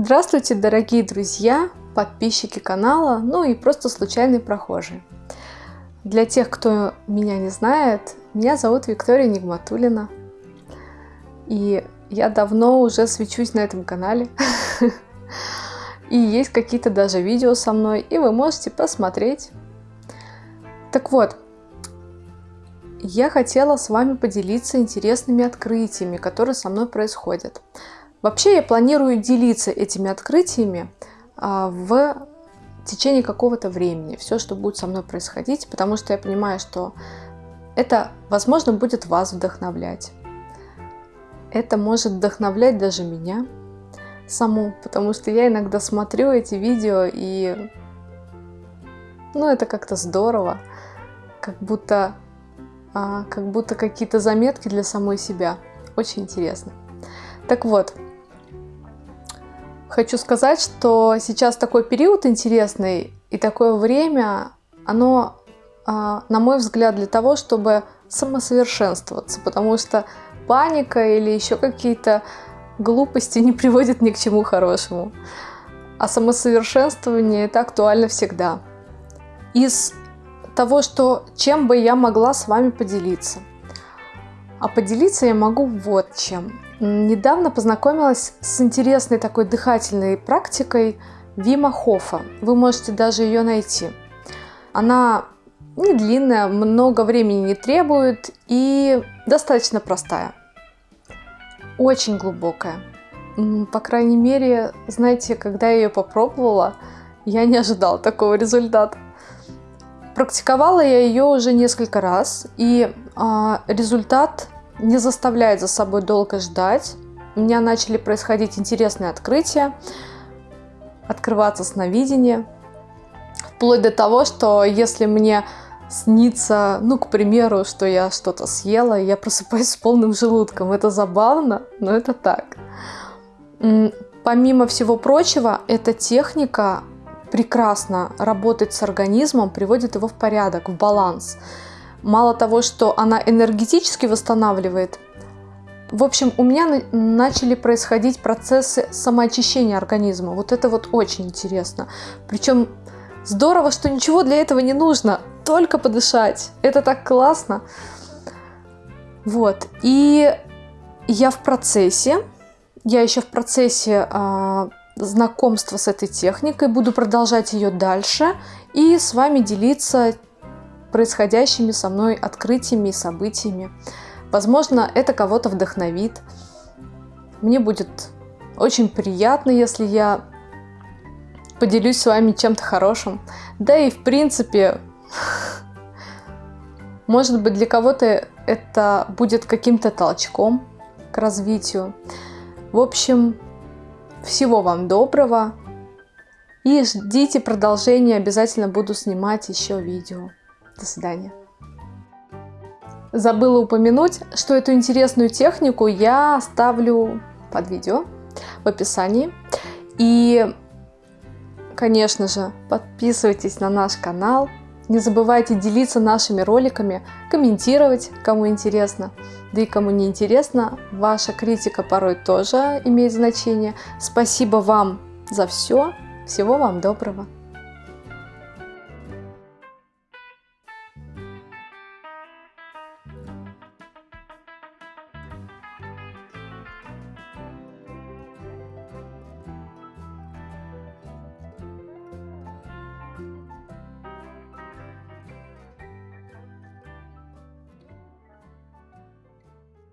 Здравствуйте, дорогие друзья, подписчики канала, ну и просто случайные прохожие. Для тех, кто меня не знает, меня зовут Виктория Нигматулина. И я давно уже свечусь на этом канале. И есть какие-то даже видео со мной, и вы можете посмотреть. Так вот, я хотела с вами поделиться интересными открытиями, которые со мной происходят. Вообще я планирую делиться этими открытиями а, в течение какого-то времени. Все, что будет со мной происходить, потому что я понимаю, что это, возможно, будет вас вдохновлять. Это может вдохновлять даже меня саму, потому что я иногда смотрю эти видео и... Ну, это как-то здорово, как будто, а, как будто какие-то заметки для самой себя. Очень интересно. Так вот, Хочу сказать, что сейчас такой период интересный и такое время, оно, а, на мой взгляд, для того, чтобы самосовершенствоваться, потому что паника или еще какие-то глупости не приводят ни к чему хорошему. А самосовершенствование это актуально всегда. Из того, что чем бы я могла с вами поделиться. А поделиться я могу вот чем. Недавно познакомилась с интересной такой дыхательной практикой Вима Хофа. Вы можете даже ее найти. Она не длинная, много времени не требует и достаточно простая. Очень глубокая. По крайней мере, знаете, когда я ее попробовала, я не ожидала такого результата. Практиковала я ее уже несколько раз, и а, результат не заставляет за собой долго ждать. У меня начали происходить интересные открытия, открываться сновидения. Вплоть до того, что если мне снится, ну, к примеру, что я что-то съела, я просыпаюсь с полным желудком. Это забавно, но это так. Помимо всего прочего, эта техника прекрасно работает с организмом, приводит его в порядок, в баланс. Мало того, что она энергетически восстанавливает, в общем, у меня начали происходить процессы самоочищения организма. Вот это вот очень интересно. Причем здорово, что ничего для этого не нужно, только подышать. Это так классно. Вот. И я в процессе, я еще в процессе э, знакомства с этой техникой, буду продолжать ее дальше и с вами делиться происходящими со мной открытиями и событиями. Возможно, это кого-то вдохновит. Мне будет очень приятно, если я поделюсь с вами чем-то хорошим. Да и в принципе, может быть для кого-то это будет каким-то толчком к развитию. В общем, всего вам доброго. И ждите продолжения, обязательно буду снимать еще видео. До свидания. Забыла упомянуть, что эту интересную технику я оставлю под видео в описании. И, конечно же, подписывайтесь на наш канал. Не забывайте делиться нашими роликами, комментировать, кому интересно. Да и кому не интересно, ваша критика порой тоже имеет значение. Спасибо вам за все. Всего вам доброго.